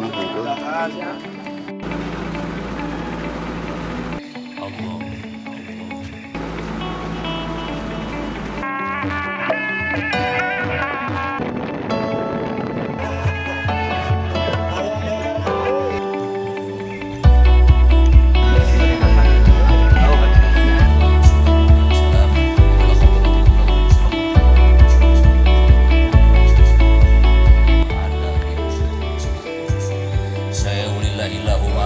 respect mga hanggang. Allah. ilaha